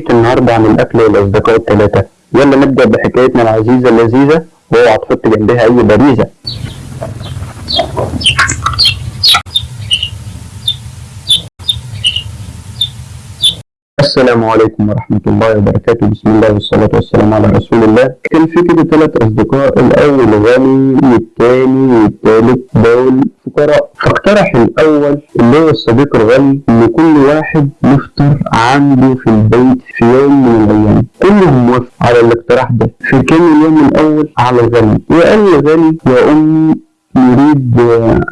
حكيت النهاردة عن الأكل والأصدقاء الثلاثة يلا نبدأ بحكايتنا العزيزة اللذيذة وأوعى تحط جنبها أي باريزة السلام عليكم ورحمة الله وبركاته. بسم الله والصلاة والسلام على رسول الله. كان في كده ثلاث أصدقاء الأول غني والتاني والتالت دول فقراء. فاقترح الأول اللي هو الصديق الغني إن كل واحد يفطر عنده في البيت في يوم من الأيام. كلهم وافقوا على الاقتراح ده. فكان اليوم الأول على الغني. وقال الغني يا أمي نريد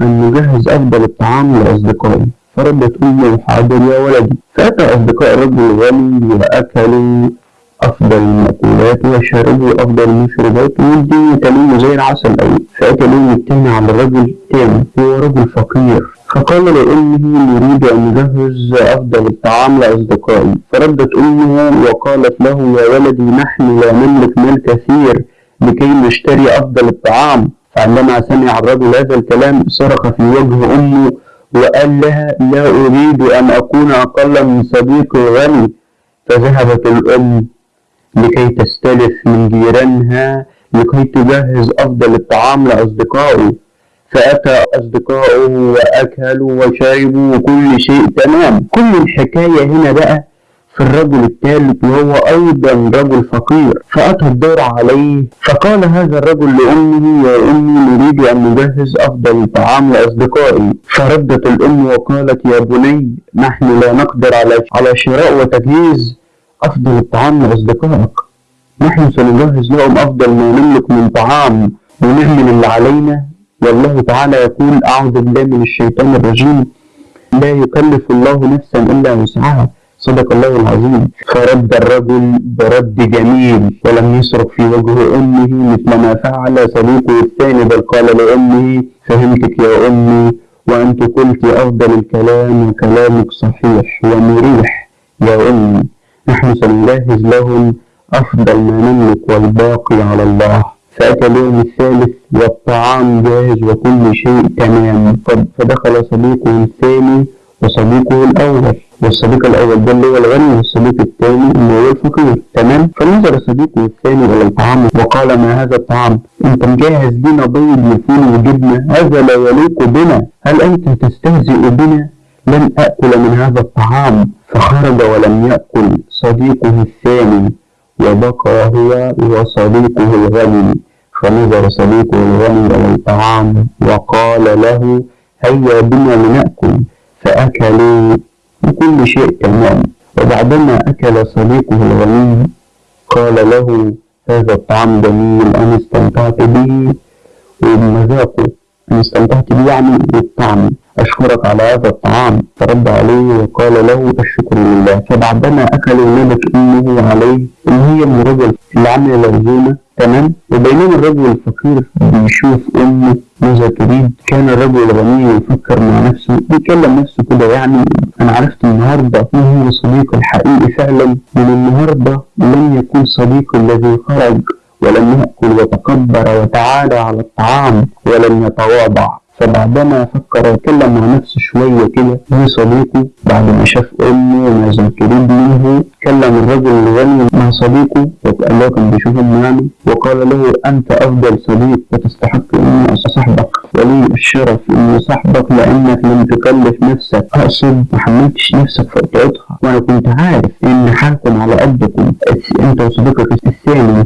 أن نجهز أفضل الطعام لأصدقائي. فردت أمه حاضر يا ولدي. فأتى أصدقاء الرجل الغني وأكلوا أفضل المأكولات وشربوا أفضل المشروبات والدنيا تلين زي العسل أوي فأتى اليوم التاني على الرجل التاني هو رجل فقير. فقال لأمه نريد أن نجهز أفضل الطعام لأصدقائي. فردت أمه وقالت له يا ولدي نحن لا نملك مال كثير لكي نشتري أفضل الطعام. فعندما سمع الرجل هذا الكلام صرخ في وجه أمه وقال لها لا أريد أن أكون أقل من صديقي الغني. فذهبت الأم لكي تستلف من جيرانها لكي تجهز أفضل الطعام لأصدقائه. فأتى أصدقائه وأكلوا وشربوا وكل شيء تمام. كل الحكاية هنا بقى في الرجل الثالث وهو أيضا رجل فقير. فأتى الدور عليه. فقال هذا الرجل لأمه يا أمي نريد أن نجهز أفضل طعام لأصدقائي. فردت الأم وقالت يا بني نحن لا نقدر على على شراء وتجهيز أفضل الطعام لأصدقائك. نحن سنجهز لهم أفضل ما نملك من طعام ونعمل اللي علينا. والله تعالى يقول أعوذ بالله من الشيطان الرجيم. لا يكلف الله نفسا إلا وسعها. صدق الله العظيم. فرد الرجل برد جميل ولم يصرخ في وجه أمه مثل ما فعل صديقه الثاني بل قال لأمه فهمتك يا أمي وأنت قلت أفضل الكلام وكلامك صحيح ومريح. يا أمي نحن سنجهز لهم أفضل ما نملك والباقي على الله. فأتى اليوم الثالث والطعام جاهز وكل شيء تمام. فدخل صديقه الثاني وصديقه الأول. والصديق الأول ده اللي هو الغني والصديق الثاني اللي هو الفقير. تمام؟ فنظر صديقه الثاني إلى الطعام وقال ما هذا الطعام؟ أنت مجهز لنا بيض وفول وجبنة. هذا لا يليق بنا. هل أنت تستهزئ بنا؟ لن أكل من هذا الطعام. فخرج ولم يأكل صديقه الثاني. وبقى هو وصديقه الغني. فنظر صديقه الغني إلى الطعام وقال له هيا بنا لنأكل. فأكلوا. وكل شيء تمام. وبعدما أكل صديقه الغني قال له هذا الطعام جميل أنا استمتعت به. وبمذاقه أنا استمتعت به يعني بالطعم. أشكرك على هذا الطعام. فرد عليه وقال له الشكر لله. فبعدما أكلوا نبت أمه عليه إن هي من الرجل اللي عمل العزومة تمام؟ وبينما الرجل الفقير بيشوف أمه ماذا تريد كان الرجل الغني يفكر مع نفسه بيكلم نفسه كده يعني أنا عرفت النهاردة مين هو صديقي الحقيقي فعلا من النهاردة لن يكون صديقي الذي خرج ولم يأكل وتكبر وتعالى على الطعام ولم يتواضع. فبعدما فكر وتكلم مع نفسه شوية كده في صديقه بعد ما شاف أمه وما تريد منه كلم الرجل الغني مع صديقه وقال له كان بيشوف يعني وقال له أنت أفضل صديق وتستحق أن صاحبك ولي الشرف أن صاحبك لأنك لم تكلف نفسك. أقصد ما حملتش نفسك في قطعتها. وأنا كنت عارف إن حالكم على قدكم. أنت وصديقك الثاني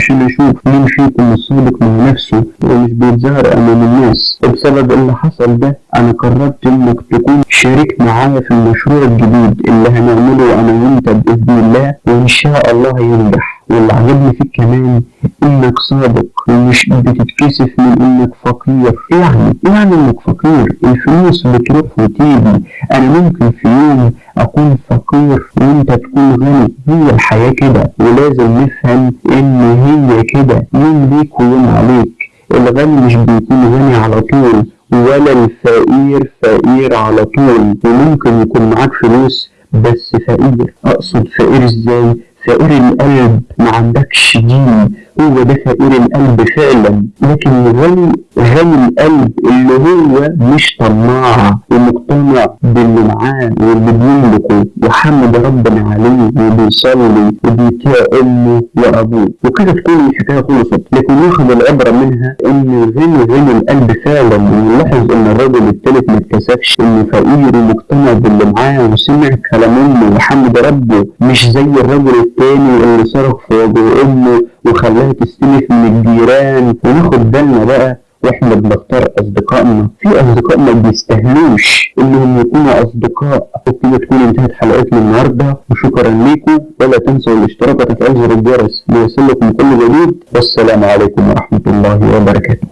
عشان أشوف مين فيكم الصادق مع نفسه ومش بيتظاهر أمام الناس. وبسبب اللي حصل ده أنا قررت إنك تكون شريك معايا في المشروع الجديد اللي هنعمله أنا وأنت بإذن الله وإن شاء الله ينجح. واللي عجبني فيك كمان إنك صادق ومش بتتكسف من إنك فقير. يعني يعني إنك فقير. الفلوس بتروح وتيجي أنا ممكن في يوم أكون فقير وأنت تكون غني. هي الحياة كده. ولازم نفهم إن هي كده. يوم ليك ويوم عليك. الغني مش بيكون غني على طول ولا الفقير فقير على طول. وممكن يكون معاك فلوس بس فقير. أقصد فقير إزاي؟ فقير القلب. ما عندكش دين. هو ده فقير القلب فعلا لكن الغني غني القلب اللي هو مش طماع ومقتنع باللي معاه واللي بيملكه وحمد ربنا عليه وبيصلي وبيطيع أمه وأبوه. وكده تكون الحكاية خلصت لكن ناخد العبرة منها إن الغني غني القلب فعلا. ونلاحظ إن الرجل الثالث ما اتكسفش انه فقير ومقتنع باللي معاه وسمع كلام أمه وحمد ربه. مش زي الرجل التاني اللي صرخ في وجه أمه وخلاها تستلف من الجيران وناخد بالنا بقى وإحنا بنختار أصدقائنا. في اصدقاء ما بيستاهلوش إنهم يكونوا أصدقاء. وكده تكون انتهت حلقتنا النهارده. وشكرا ليكم. ولا تنسوا الاشتراك وتفعيل زر الجرس ليصلكم كل جديد. والسلام عليكم ورحمة الله وبركاته.